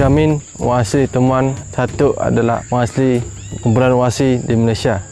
Kamin Wasli Temuan Satu adalah Wasli Kumpulan Wasli di Malaysia.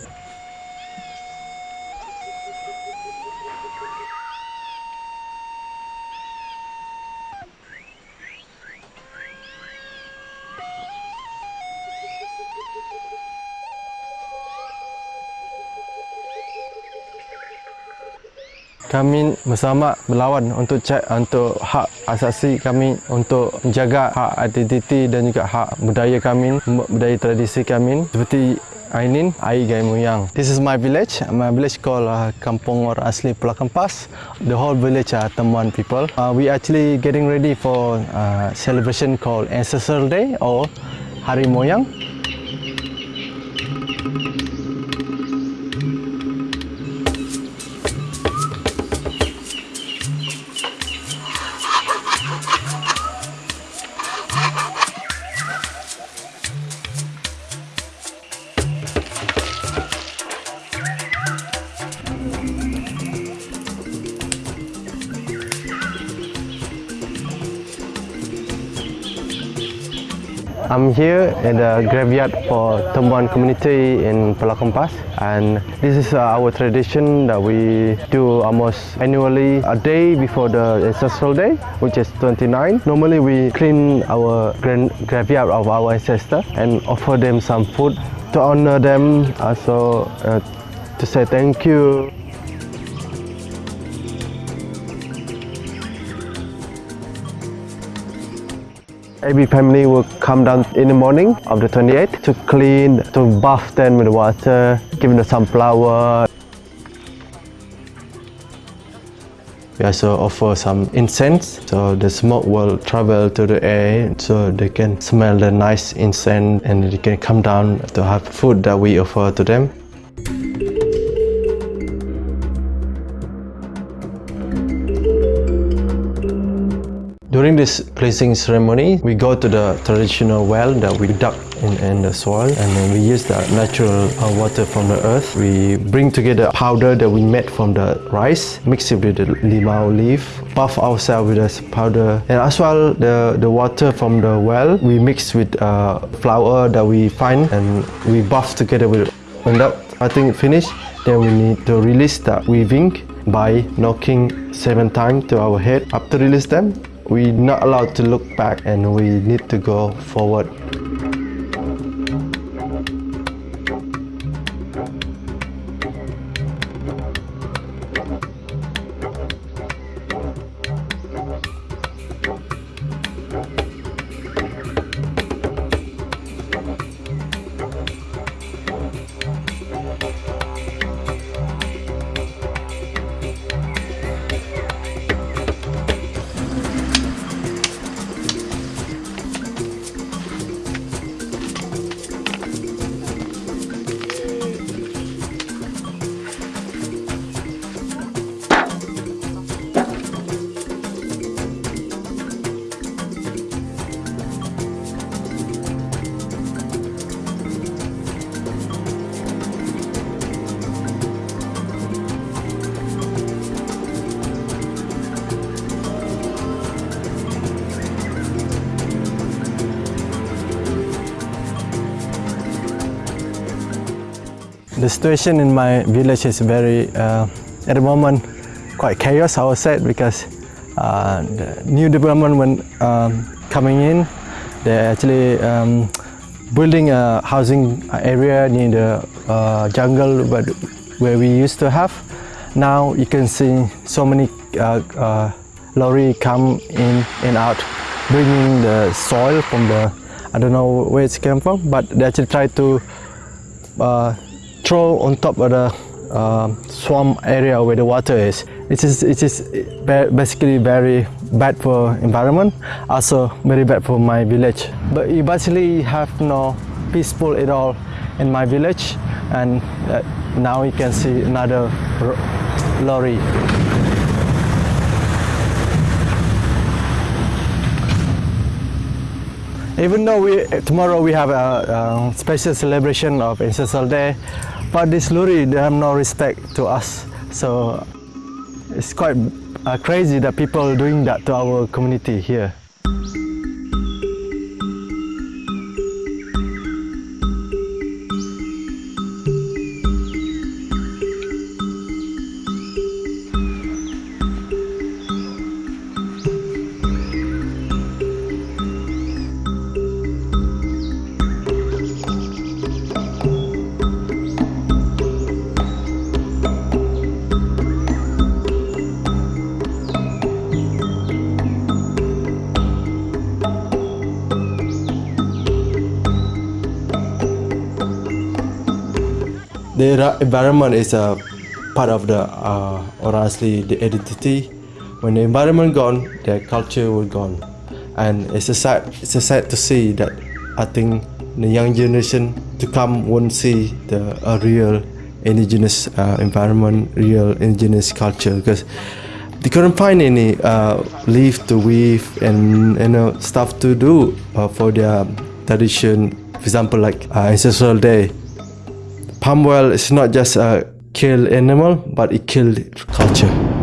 Kami bersama melawan untuk cek untuk hak asasi kami untuk menjaga hak identiti dan juga hak budaya kami, budaya tradisi kami seperti Ainin, Ai Gai Muyang. This is my village. My village called uh, Kampung Or Asli Pulau. The whole village are Temuan people. Uh, we actually getting ready for uh, celebration called Ancestral Day or Hari Moyang. I'm here at the graveyard for Tembuan community in Pulau Kempas and this is uh, our tradition that we do almost annually a day before the ancestral day which is 29. Normally we clean our graveyard of our ancestors and offer them some food to honor them also uh, to say thank you. Every family will come down in the morning of the 28th to clean, to bath them with water, give them some flower. We also offer some incense, so the smoke will travel to the air, so they can smell the nice incense and they can come down to have food that we offer to them. During this placing ceremony, we go to the traditional well that we dug in, in the soil and then we use the natural uh, water from the earth. We bring together powder that we made from the rice, mix it with the limau leaf, buff ourselves with this powder and as well the, the water from the well we mix with uh, flour that we find and we buff together with it. when that I think finished then we need to release the weaving by knocking seven times to our head. After release them, we're not allowed to look back and we need to go forward. The situation in my village is very, uh, at the moment, quite chaos, I would say, because uh, the new development when um, coming in, they're actually um, building a housing area near the uh, jungle but where we used to have. Now you can see so many uh, uh, lorry come in and out, bringing the soil from the, I don't know where it came from, but they actually try to throw on top of the uh, swamp area where the water is. It is, it is basically very bad for environment, also very bad for my village. But you basically have no peaceful at all in my village and uh, now you can see another lorry. Even though we, tomorrow we have a, a special celebration of Ancestral Day, but this lorry, they have no respect to us. So it's quite uh, crazy that people are doing that to our community here. The environment is a part of the uh, or honestly the identity. When the environment gone, the culture will gone, and it's a sad it's a sad to see that I think the young generation to come won't see the a real indigenous uh, environment, real indigenous culture because they couldn't find any uh, leaf to weave and you know stuff to do uh, for their tradition. For example, like uh, ancestral day, oil is not just a kill animal, but it killed culture.